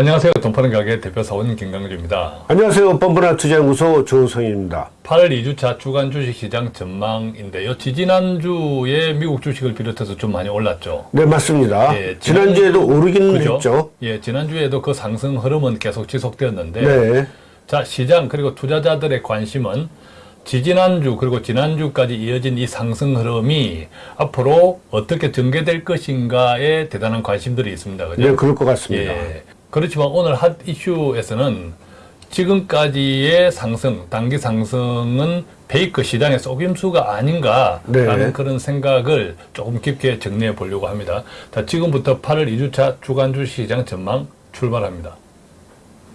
안녕하세요. 돈파는 가게 대표 사원님 김강주입니다. 안녕하세요. 뻔뻔한 투자연구소 조성입니다. 8월 2주차 주간 주식시장 전망인데요. 지지난주에 미국 주식을 비롯해서 좀 많이 올랐죠. 네, 맞습니다. 예, 지난- 지난주에도 오르긴 그죠? 했죠. 예, 지난주에도 그 상승 흐름은 계속 지속되었는데 네. 자, 시장 그리고 투자자들의 관심은 지지난주 그리고 지난주까지 이어진 이 상승 흐름이 앞으로 어떻게 전개될 것인가에 대단한 관심들이 있습니다. 그죠? 네, 그럴 것 같습니다. 예. 그렇지만 오늘 핫 이슈에서는 지금까지의 상승, 단기 상승은 페이크 시장의 속임수가 아닌가라는 네. 그런 생각을 조금 깊게 정리해 보려고 합니다. 자, 지금부터 8월 2주차 주간 주 시장 전망 출발합니다.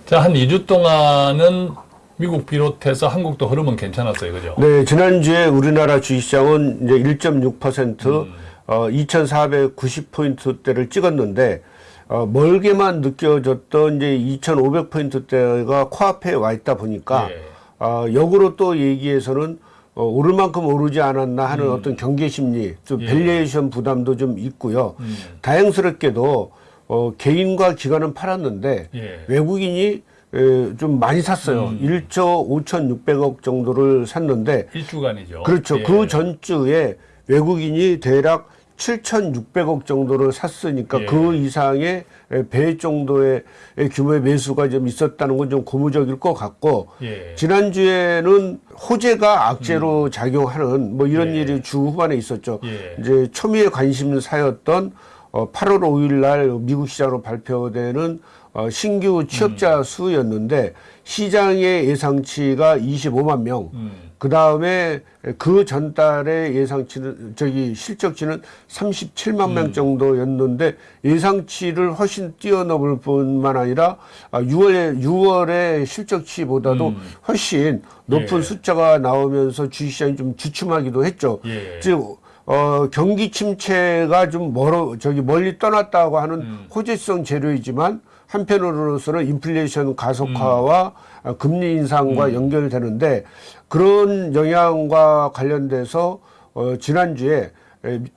자, 한 2주 동안은 미국 비롯해서 한국도 흐름은 괜찮았어요. 그죠? 네, 지난주에 우리나라 주식시장은 이제 1.6% 음. 어, 2,490포인트대를 찍었는데 어, 멀게만 느껴졌던 이제 2,500포인트대가 코앞에 와 있다 보니까 예. 어, 역으로 또 얘기해서는 어, 오를 만큼 오르지 않았나 하는 어떤 경계 심리, 좀 음. 예. valuation 부담도 좀 있고요. 음. 다행스럽게도 어, 개인과 기관은 팔았는데 예. 외국인이 에, 좀 많이 샀어요. 음. 1조 5,600억 정도를 샀는데 일주간이죠. 그렇죠. 예. 그 전주에 외국인이 대략 7,600억 정도를 샀으니까 예. 그 이상의 배 정도의 규모의 매수가 좀 있었다는 건 좀 고무적일 것 같고 예. 지난주에는 호재가 악재로 작용하는 뭐 이런 음. 예. 일이 주 후반에 있었죠. 예. 이제 초미의 관심사였던 어, 8월 5일 날 미국 시장으로 발표되는 어, 신규 취업자 수였는데 시장의 예상치가 25만 명. 음. 그 다음에 그 전달의 예상치는 저기 실적치는 37만 음. 명 정도였는데 예상치를 훨씬 뛰어넘을 뿐만 아니라 6월에 6월의 실적치보다도 음. 훨씬 높은 예. 숫자가 나오면서 주식시장이 좀 주춤하기도 했죠. 예. 즉 어, 경기 침체가 좀 멀어 저기 멀리 떠났다고 하는 음. 호재성 재료이지만 한편으로서는 인플레이션 가속화와 음. 어, 금리 인상과 연결되는데 그런 영향과 관련돼서 어, 지난주에 에,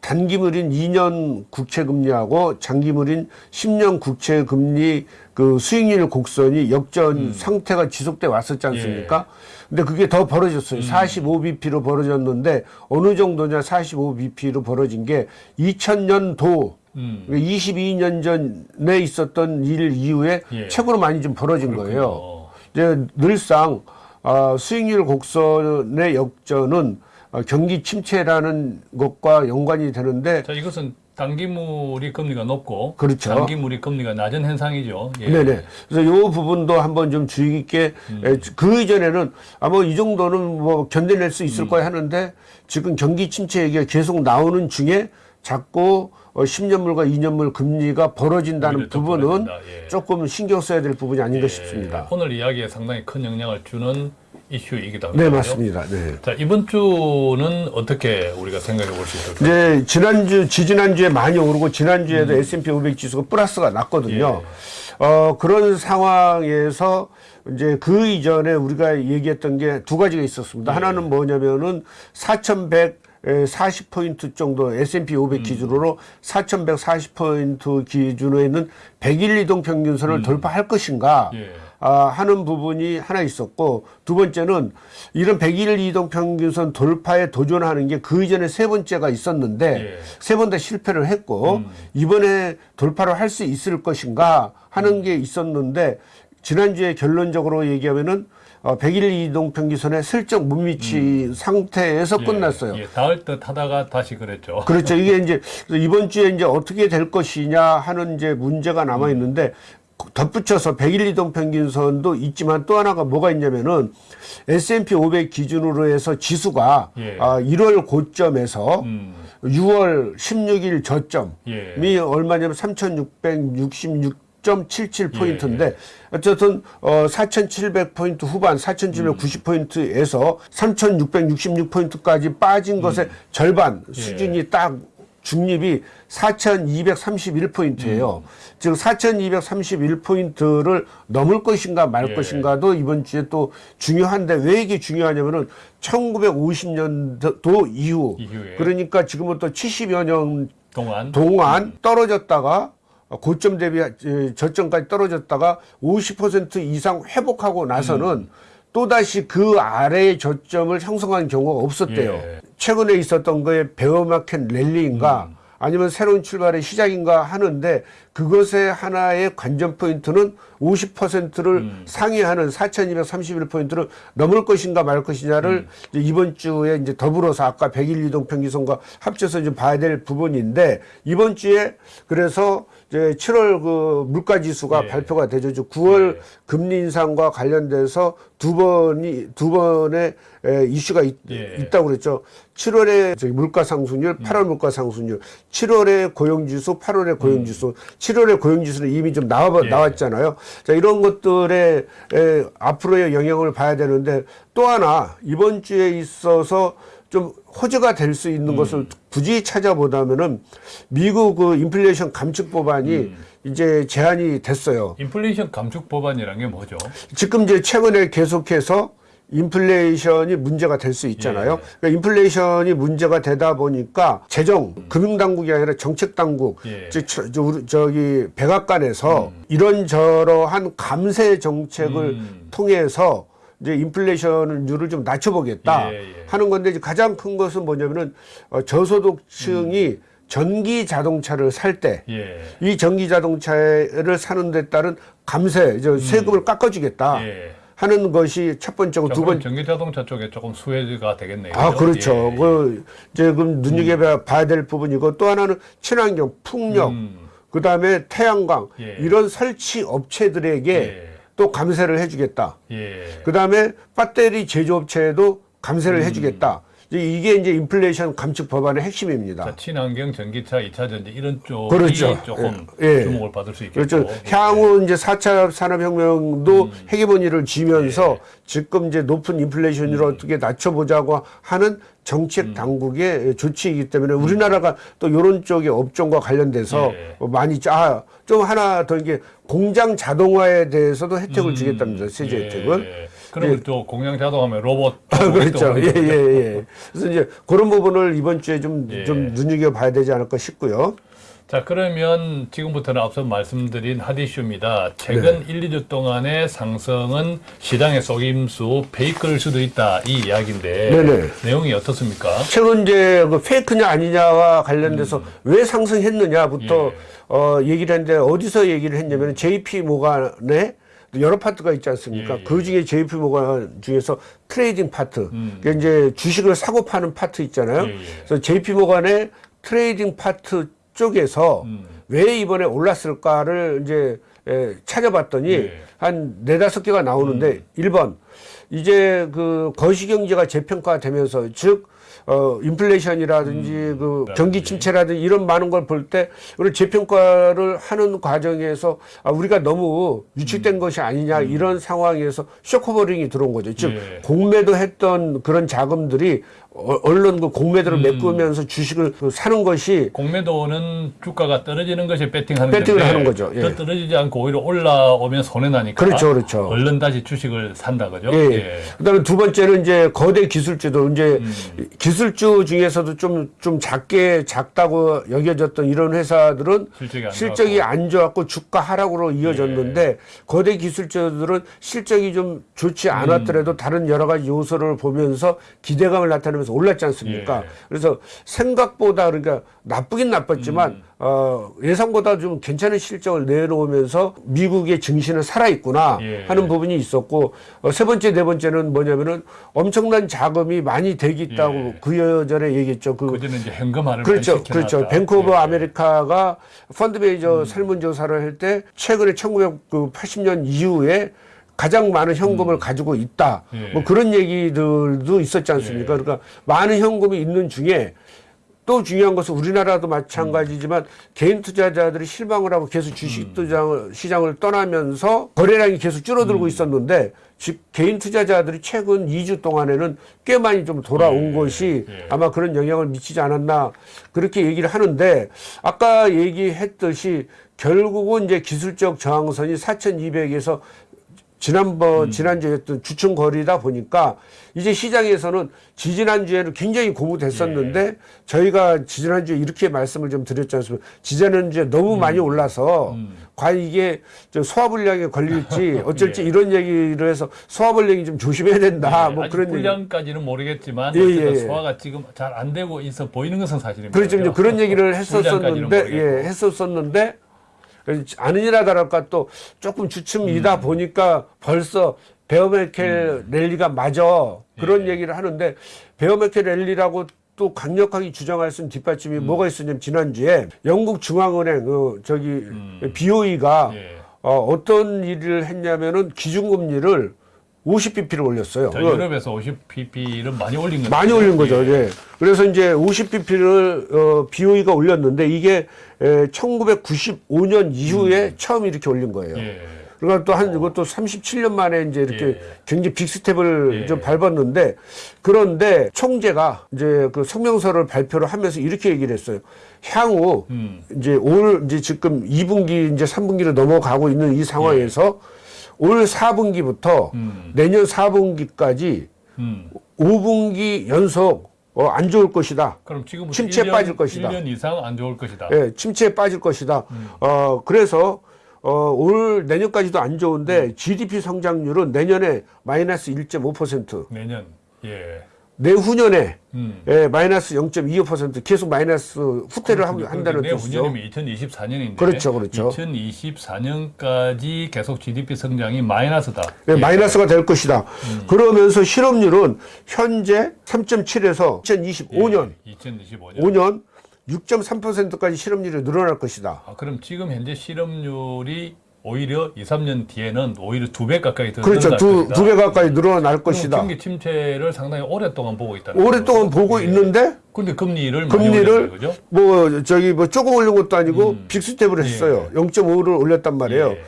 단기물인 2년 국채금리하고 장기물인 10년 국채금리 그 수익률 곡선이 역전 상태가 지속돼 왔었지 않습니까? 근데 그게 더 벌어졌어요. 45bp로 벌어졌는데 어느 정도냐 45bp로 벌어진 게 2000년도 음. 22년 전에 있었던 일 이후에 예. 최고로 많이 좀 벌어진 거예요. 어. 이제 늘상 어, 수익률 곡선의 역전은 어, 경기 침체라는 것과 연관이 되는데 자, 이것은 단기물이 금리가 높고 그렇죠. 장기물이 금리가 낮은 현상이죠. 예. 네네. 그래서 이 부분도 한번 좀 주의 깊게 음. 에, 그 이전에는 아마 이 정도는 뭐 견뎌낼 수 있을 음. 거야 하는데 지금 경기 침체 얘기가 계속 나오는 중에 자꾸 어, 10년물과 2년물 금리가 벌어진다는 부분은. 예. 조금 신경 써야 될 부분이 아닌가 예. 싶습니다. 오늘 이야기에 상당히 큰 영향을 주는 이슈이기도. 네, 그죠? 맞습니다. 네. 자, 이번 주는 어떻게 우리가 생각해 볼 수 있을까요? 이제 지난주, 지지난주에 많이 오르고 지난주에도 S&P 500 지수가 플러스가 났거든요. 어, 그런 상황에서 이제 그 이전에 우리가 얘기했던 게 두 가지가 있었습니다. 하나는 뭐냐면은 4,100 40포인트 정도 S&P 500 기준으로 4,140포인트 기준으로 있는 100일 이동 평균선을 돌파할 것인가 예. 아, 하는 부분이 하나 있었고 두 번째는 이런 100일 이동 평균선 돌파에 도전하는 게 그 이전에 세 번째가 있었는데 예. 세번 다 실패를 했고 이번에 돌파를 할 수 있을 것인가 하는 게 있었는데 지난주에 결론적으로 얘기하면은 어, 100일 이동 평균선에 슬쩍 못 미친 상태에서 끝났어요. 예, 닿을 듯 하다가 다시 그랬죠. 그렇죠. 이게 이제 이번 주에 이제 어떻게 될 것이냐 하는 이제 문제가 남아 있는데 덧붙여서 100일 이동 평균선도 있지만 또 하나가 뭐가 있냐면은 S&P 500 기준으로 해서 지수가 예. 아, 1월 고점에서 음, 6월 16일 저점이 예. 얼마냐면 3,666.77포인트인데 예. 어쨌든 어 4,700포인트 후반 4,790포인트에서 3,666포인트까지 빠진 것의 음. 절반 예. 수준이 딱 중립이 4,231포인트예요. 음. 즉 4,231포인트를 넘을 것인가 말 예. 것인가도 이번 주에 또 중요한데 왜 이게 중요하냐면은 1950년도 이후 이후에. 그러니까 지금부터 70여 년 동안 동안 떨어졌다가 고점 대비 에, 저점까지 떨어졌다가 50% 이상 회복하고 나서는 또다시 그 아래의 저점을 형성한 경우가 없었대요. 예. 최근에 있었던 거에 베어마켓 랠리인가 아니면 새로운 출발의 시작인가 하는데 그것의 하나의 관전 포인트는 50%를 상회하는 4,231포인트를 넘을 것인가 말 것이냐를 이제 이번 주에 이제 더불어서 아까 100일 이동 평균선과 합쳐서 좀 봐야 될 부분인데 이번 주에 그래서 이제 7월 그 물가 지수가 예. 발표가 되죠. 저 9월 금리 인상과 관련돼서 두 번이 두 번의 에, 이슈가 있, 예. 있다고 그랬죠. 7월에 저기 물가 상승률, 8월 물가 상승률, 7월에 고용 지수, 8월에 고용 지수, 7월에 고용 지수는 이미 좀 나와 예. 나왔잖아요. 자, 이런 것들의 에, 앞으로의 영향을 봐야 되는데 또 하나 이번 주에 있어서 좀 호재가 될 수 있는 것을 굳이 찾아보다면은 미국 그 인플레이션 감축 법안이 이제 제한이 됐어요. 인플레이션 감축 법안이라는 게 뭐죠? 지금 이제 최근에 계속해서 인플레이션이 문제가 될 수 있잖아요. 그러니까 인플레이션이 문제가 되다 보니까 재정, 금융당국이 아니라 정책당국, 예. 즉 저, 저, 우리 저기 백악관에서 이런저러한 감세 정책을 음. 통해서 이제 인플레이션율을 좀 낮춰보겠다 예, 예. 하는 건데 이제 가장 큰 것은 뭐냐면은 어, 저소득층이 전기 자동차를 살 때이 예. 전기 자동차를 사는 데 따른 감세, 이제 세금을 깎아주겠다 음. 예. 하는 것이 첫 번째고 자, 두 그럼 번. 전기 자동차 쪽에 조금 수혜가 되겠네요. 아 그렇죠. 예. 그 이제 그럼 눈여겨봐야 될 부분이고 또 하나는 친환경, 풍력, 음. 그 다음에 태양광 예. 이런 설치 업체들에게 예. 또 감세를 해주겠다. 예. 그 다음에 배터리 제조업체에도 음. 감세를 해주겠다. 이게 이제 인플레이션 감축 법안의 핵심입니다. 자, 친환경, 전기차, 2차 전지 이런 쪽이 그렇죠. 조금 예. 예. 주목을 받을 수 있겠고. 그렇죠. 향후 이제 4차 산업혁명도 음. 헤게모니를 쥐면서 예. 지금 이제 높은 인플레이션을 어떻게 낮춰보자고 하는 정책 음. 당국의 조치이기 때문에 우리나라가 또 이런 쪽의 업종과 관련돼서 예. 뭐 많이 아, 좀 하나 더 이게 공장 자동화에 대해서도 혜택을 주겠답니다. 세제 예. 혜택을. 그러면 또 공장 자동하면 로봇. 아, 그렇죠. 또 예, 예, 예. 그래서 이제 그런 부분을 이번 주에 좀, 예. 좀 눈여겨봐야 되지 않을까 싶고요. 자, 그러면 지금부터는 앞서 말씀드린 핫이슈입니다. 최근 네. 1, 2주 동안의 상승은 시장의 속임수 페이크일 수도 있다. 이 이야기인데 네네. 내용이 어떻습니까? 최근 이제 그 페이크냐 아니냐와 관련돼서 왜 상승했느냐부터 음. 예. 어 얘기를 했는데 어디서 얘기를 했냐면 JP 모간에 여러 파트가 있지 않습니까? 예, 예. 그 중에 JP 모간 중에서 trading 파트, 그러니까 이제 주식을 사고 파는 파트 있잖아요. 음. 예, 예. 그래서 JP 모간의 trading 파트 쪽에서 음. 왜 이번에 올랐을까를 이제 에, 찾아봤더니 예. 한 네다섯 개가 나오는데 일 1번 이제 그 거시경제가 재평가되면서 즉 어, 인플레이션이라든지 그 경기 침체라든지 이런 많은 걸 볼 때 우리 재평가를 하는 과정에서 아, 우리가 너무 위축된 것이 아니냐 이런 상황에서 short covering이 들어온 거죠. 즉 예. 공매도 했던 그런 자금들이 어, 얼른 그 공매도를 메꾸면서 주식을 그 사는 것이 공매도는 주가가 떨어지는 것이 베팅하는 베팅을 건데 하는 거죠. 예. 더 떨어지지 않고 오히려 올라오면 손해 나니까 그렇죠, 그렇죠. 얼른 다시 주식을 산다 그죠? 예. 그다음에 두 번째는 이제 거대 기술주도 이제 음. 기술주 중에서도 좀좀 작게 작다고 여겨졌던 이런 회사들은 실적이 안 실적이 좋았고. 안 좋았고 주가 하락으로 이어졌는데 예. 거대 기술주들은 실적이 좀 좋지 않았더라도 다른 여러 가지 요소를 보면서 기대감을 나타내면서 올랐지 않습니까? 예. 그래서 생각보다 그러니까 나쁘긴 나빴지만 음. 어, 예상보다 좀 괜찮은 실적을 내놓으면서 미국의 증시는 살아있구나 예. 하는 부분이 있었고 어, 세 번째 네 번째는 뭐냐면은 엄청난 자금이 많이 대기 있다고 예. 그 여전에 얘기했죠. 그 그전에 이제 현금화를 그렇죠. 그렇죠. 뱅크 오브 예. 아메리카가 펀드 베이저 설문조사를 할 때 최근에 1980년 이후에 가장 많은 현금을 가지고 있다. 음. 예. 뭐 그런 얘기들도 있었지 않습니까? 그러니까 많은 현금이 있는 중에 또 중요한 것은 우리나라도 마찬가지지만 개인 투자자들이 실망을 하고 계속 주식 투자를 시장을 떠나면서 거래량이 계속 줄어들고 있었는데 즉 개인 투자자들이 최근 2주 동안에는 꽤 많이 좀 돌아온 것이 아마 그런 영향을 미치지 않았나 그렇게 얘기를 하는데 아까 얘기했듯이 결국은 이제 기술적 저항선이 4,200에서 지난번 지난주에 했던 주춤 거리다 보니까 이제 시장에서는 지지난주에는 굉장히 고무됐었는데 저희가 지지난주에 이렇게 말씀을 좀 드렸지 않습니까? 지지난주에 너무 많이 올라서 과연 이게 저 소화불량에 걸릴지 어쩔지 이런 얘기를 해서 소화불량이 좀 조심해야 된다. 뭐 예, 아직 그런 얘기. 불량까지는 모르겠지만 예, 예, 예. 소화가 지금 잘 안 되고 있어 보이는 것은 사실입니다. 그렇죠. 그런 얘기를 했었었는데. 예, 했었었는데, 아니라다랄까 또 조금 주춤이다 음. 보니까 벌써 베어메켈 랠리가 맞아. 그런 예. 얘기를 하는데, 베어메켈 랠리라고 또 강력하게 주장할 수 있는 뒷받침이 음. 뭐가 있었냐면, 지난주에 영국 중앙은행, 그, 저기, BOE가 예. 어, 어떤 일을 했냐면은 기준금리를 50bp를 올렸어요. 자, 그거 유럽에서 50pp를 많이 올린 거죠. 많이 올린 거죠. 예. 그래서 이제 50bp를 어, BOE가 올렸는데 이게 에, 1995년 이후에 처음 이렇게 올린 거예요. 예. 그러니까 또 한 이것도 37년 만에 이제 이렇게 예. 굉장히 빅스텝을 예. 좀 밟았는데 그런데 총재가 이제 그 성명서를 발표를 하면서 이렇게 얘기를 했어요. 향후 음. 이제 올 이제 지금 2분기 이제 3분기를 넘어가고 있는 이 상황에서 올 4분기부터 음. 내년 4분기까지 음. 5분기 연속 어, 안 좋을 것이다. 그럼 지금부터 침체에 1년, 빠질 것이다. 1년 이상 안 좋을 것이다. 예, 침체에 빠질 것이다. 음. 어, 그래서 어, 올 내년까지도 안 음. 좋은데 GDP 성장률은 내년에 마이너스 1.5%, 내년. 예. 내후년에 음. 예, 마이너스 0.25% 계속 마이너스 후퇴를 한- 한다는 뜻이죠. 내후년이면 2024년인데 그렇죠, 그렇죠. 2024년까지 계속 GDP 성장이 마이너스다. 예, 마이너스가 될 것이다. 음. 그러면서 실업률은 현재 3.7에서 2025년, 예, 2025년. 5년 6.3%까지 실업률이 늘어날 것이다. 아, 그럼 지금 현재 실업률이 오히려 2, 3년 뒤에는 오히려 두 배 가까이 더 그렇죠. 두, 것이다. 두배 가까이 늘어날 것이다. 경기 침체를 상당히 오랫동안 보고 있다는 오랫동안 보고 있는데 근데 금리를 금리를? 뭐 저기 뭐 조금 올린 것도 아니고 빅스텝을 했어요. 0.5를 올렸단 말이에요. 예.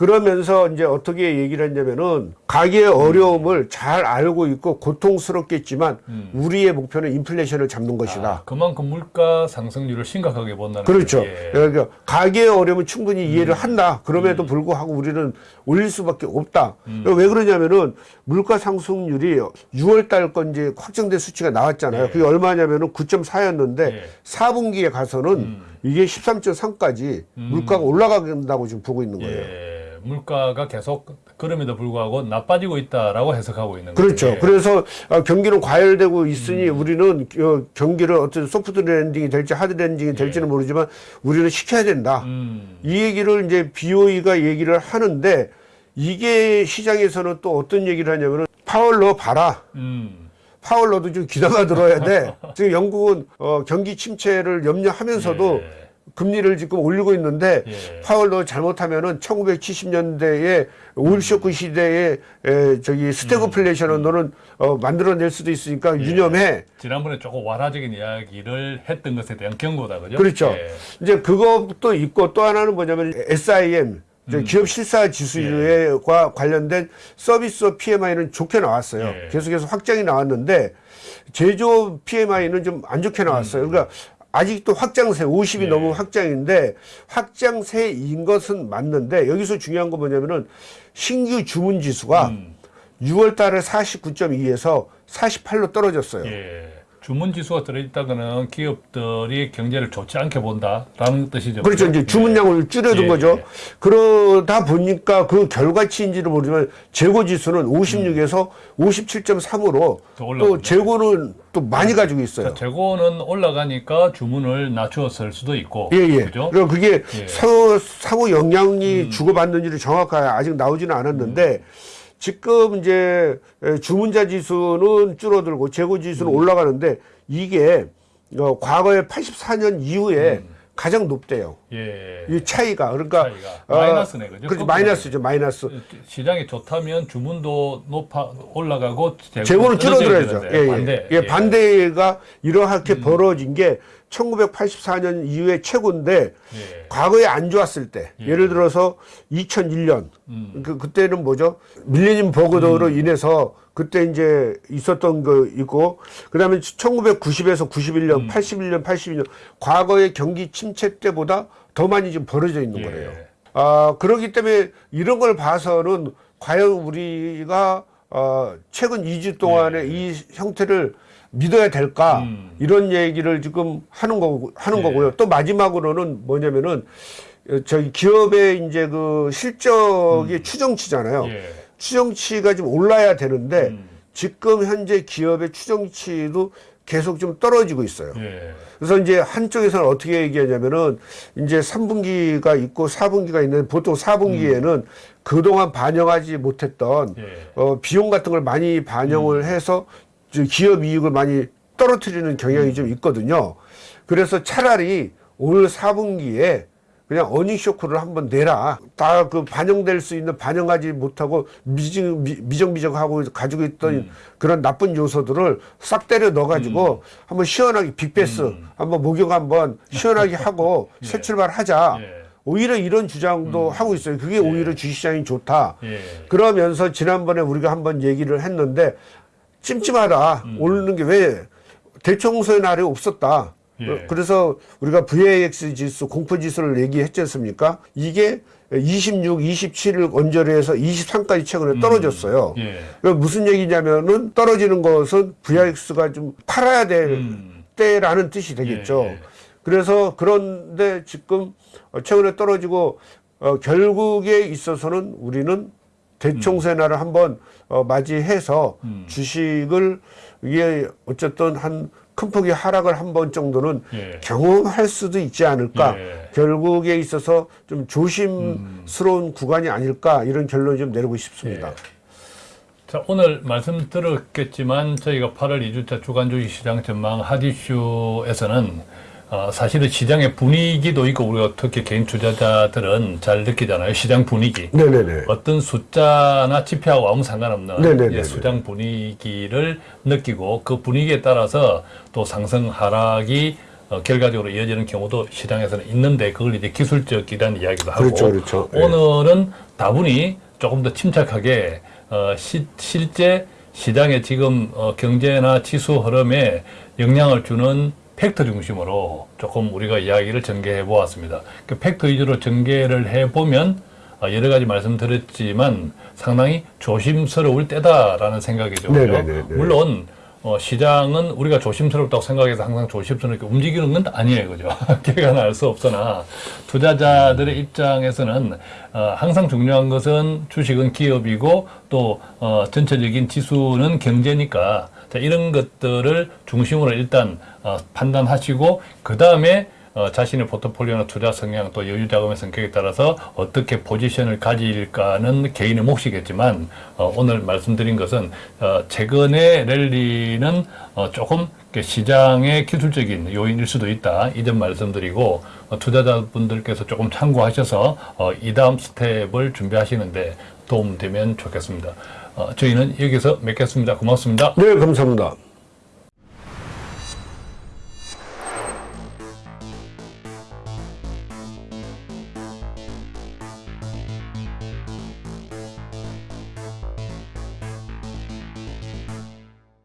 그러면서 이제 어떻게 얘기를 했냐면은 가계의 어려움을 잘 알고 있고 고통스럽겠지만 우리의 목표는 인플레이션을 잡는 것이다. 아, 그만큼 물가 상승률을 심각하게 본다는 그렇죠. 예. 그러니까 가계의 어려움은 충분히 이해를 한다. 그럼에도 불구하고 우리는 올릴 수밖에 없다. 왜 그러냐면은 물가 상승률이 6월 달 건 이제 확정된 수치가 나왔잖아요. 그게 얼마냐면은 9.4였는데 예. 4분기에 가서는 이게 13.3까지 물가가 올라간다고 지금 보고 있는 거예요. 예. 물가가 계속 그럼에도 불구하고 나빠지고 있다라고 해석하고 있는 거죠. 그렇죠. 예. 그래서 어, 경기는 과열되고 있으니 우리는 어, 경기를 어떤 soft landing이 될지 hard landing이 될지는 모르지만 우리는 식혀야 된다. 음. 이 얘기를 이제 BOE가 얘기를 하는데 이게 시장에서는 또 어떤 얘기를 하냐면은 파월 너 봐라. 음. 파월 너도 좀 귀담아 들어야 돼. 지금 영국은 어, 경기 침체를 염려하면서도 예. 금리를 지금 올리고 있는데 예. 파월 너 잘못하면은 1970년대에 오일 쇼크 시대에 에, 저기 스태그플레이션을 너는 어, 만들어낼 수도 있으니까 유념해. 지난번에 조금 완화적인 이야기를 했던 것에 대한 경고다, 그죠? 그렇죠. 예. 이제 그것도 있고 또 하나는 뭐냐면 SIM 음. 기업 실사 지수와 관련된 서비스 PMI는 좋게 나왔어요. 예. 계속해서 확장이 나왔는데 제조업 PMI는 좀 안 좋게 나왔어요. 그러니까 아직도 확장세 50이 예. 넘은 확장인데 확장세인 것은 맞는데 여기서 중요한 건 뭐냐면은 신규 주문 지수가 음. 6월 달에 49.2에서 48로 떨어졌어요. 예. 주문 지수가 들어있다거는 기업들이 경제를 좋지 않게 본다라는 뜻이죠. 그렇죠. 이제 주문량을 줄여둔 예, 거죠. 예. 그러다 보니까 그 결과치인지를 모르지만 재고 지수는 56에서 57.3으로 음. 더 올라갔네. 또 재고는 또 많이 가지고 있어요. 재고는 올라가니까 주문을 낮추었을 수도 있고. 예, 예. 그죠? 그럼 그게 예. 음. 상호, 영향이 주고받는지를 정확하게 아직 나오지는 않았는데 지금 이제 에, 주문자 지수는 줄어들고 재고 음. 지수는 올라가는데 이게 어, 과거에 84년 이후에 가장 높대요. 예. 이 차이가 그러니까 차이가. 마이너스네, 그죠? 그렇죠. 마이너스죠, 마이너스. 시장이 좋다면 주문도 높아 올라가고 재고는 줄어들어야죠. 예, 예. 반대. 예, 반대가 이렇게 벌어진 게 1984년 이후에 최고인데 예. 과거에 안 좋았을 때 예. 예를 들어서 2001년 음. 그 그때는 뭐죠? 밀레니엄 버그로 인해서 그때 이제 있었던 거 있고 그다음에 1990에서 91년, 음. 81년, 82년 과거의 경기 침체 때보다 더 많이 지금 벌어져 있는 예. 거예요. 아, 그렇기 때문에 이런 걸 봐서는 과연 우리가 어, 최근 2주 동안의 이 형태를 믿어야 될까 음. 이런 얘기를 지금 하는 거고 하는 예. 거고요. 또 마지막으로는 뭐냐면은 어, 저기 기업의 이제 그 실적이 추정치잖아요. 음. 예. 추정치가 좀 올라야 되는데 음. 지금 현재 기업의 추정치도 계속 좀 떨어지고 있어요. 예. 그래서 이제 한쪽에서는 어떻게 얘기하냐면은 이제 3분기가 있고 4분기가 있는데 보통 4분기에는 그동안 반영하지 못했던 예. 어, 비용 같은 걸 많이 반영을 해서 저 기업 이익을 많이 떨어뜨리는 경향이 좀 있거든요. 그래서 차라리 올 4분기에 그냥 어닝 쇼크를 한번 내라. 다 그 반영될 수 있는 반영하지 못하고 미정, 미, 미정미정하고 가지고 있던 그런 나쁜 요소들을 싹 때려 넣어 가지고 한번 시원하게 빅베스 한번 목욕 한번 시원하게 하고 새 출발하자. 예. 오히려 이런 주장도 하고 있어요. 그게 오히려 주식시장이 좋다. 예. 그러면서 지난번에 우리가 한번 얘기를 했는데 찜찜하다. 오르는 게 왜 대청소의 날이 없었다. 예. 어, 그래서 우리가 VAX 지수, 공포 지수를 얘기했지 않습니까? 이게 26, 27을 언저리 해서 23까지 최근에 떨어졌어요. 예. 그 무슨 얘기냐면은 떨어지는 것은 VIX가 좀 팔아야 될 음. 때라는 뜻이 되겠죠. 예, 예. 그래서 그런데 지금 어, 최근에 떨어지고 어, 결국에 있어서는 우리는 대총세 날을 한번 어, 맞이해서 음. 주식을 이게 어쨌든 한 큰 폭의 하락을 한 번 정도는 예. 경험할 수도 있지 않을까. 예. 음. 결국에 있어서 좀 조심스러운 구간이 아닐까 이런 결론을 좀 내리고 싶습니다. 예. 자, 오늘 말씀 들었겠지만 저희가 8월 2주차 주간 주식 시장 전망 하디쇼에서는 어, 사실은 시장의 분위기도 있고 우리가 특히 개인 투자자들은 잘 느끼잖아요. 시장 분위기. 네네네. 어떤 숫자나 지표하고 아무 상관없는 네네네네. 예, 수장 분위기를 느끼고 그 분위기에 따라서 또 상승 하락이 어, 결과적으로 이어지는 경우도 시장에서는 있는데 그걸 이제 기술적이라는 이야기도 하고 그렇죠, 그렇죠. 예. 오늘은 다분히 조금 더 침착하게 어, 시, 실제 시장의 지금 어, 경제나 지수 흐름에 영향을 주는 팩트 중심으로 조금 우리가 이야기를 전개해 보았습니다. 그 팩트 위주로 전개를 해 보면 어, 여러 가지 말씀드렸지만 상당히 조심스러울 때다라는 생각이 들고요. 네네네네. 물론 어, 시장은 우리가 조심스럽다고 생각해서 항상 조심스럽게 움직이는 건 아니에요, 그죠? 결과는 알 수 없으나 투자자들의 입장에서는 어, 항상 중요한 것은 주식은 기업이고 또 어, 전체적인 지수는 경제니까 자, 이런 것들을 중심으로 일단 어, 판단하시고 그 다음에 어, 자신의 포트폴리오나 투자 성향 또 여유 자금의 성격에 따라서 어떻게 포지션을 가질까는 개인의 몫이겠지만 어, 오늘 말씀드린 것은 어, 최근의 랠리는 어, 조금 시장의 기술적인 요인일 수도 있다 이 점 말씀드리고 어, 투자자분들께서 조금 참고하셔서 어, 이 다음 스텝을 준비하시는데 도움되면 좋겠습니다. 어, 저희는 여기서 맺겠습니다. 고맙습니다. 네, 감사합니다.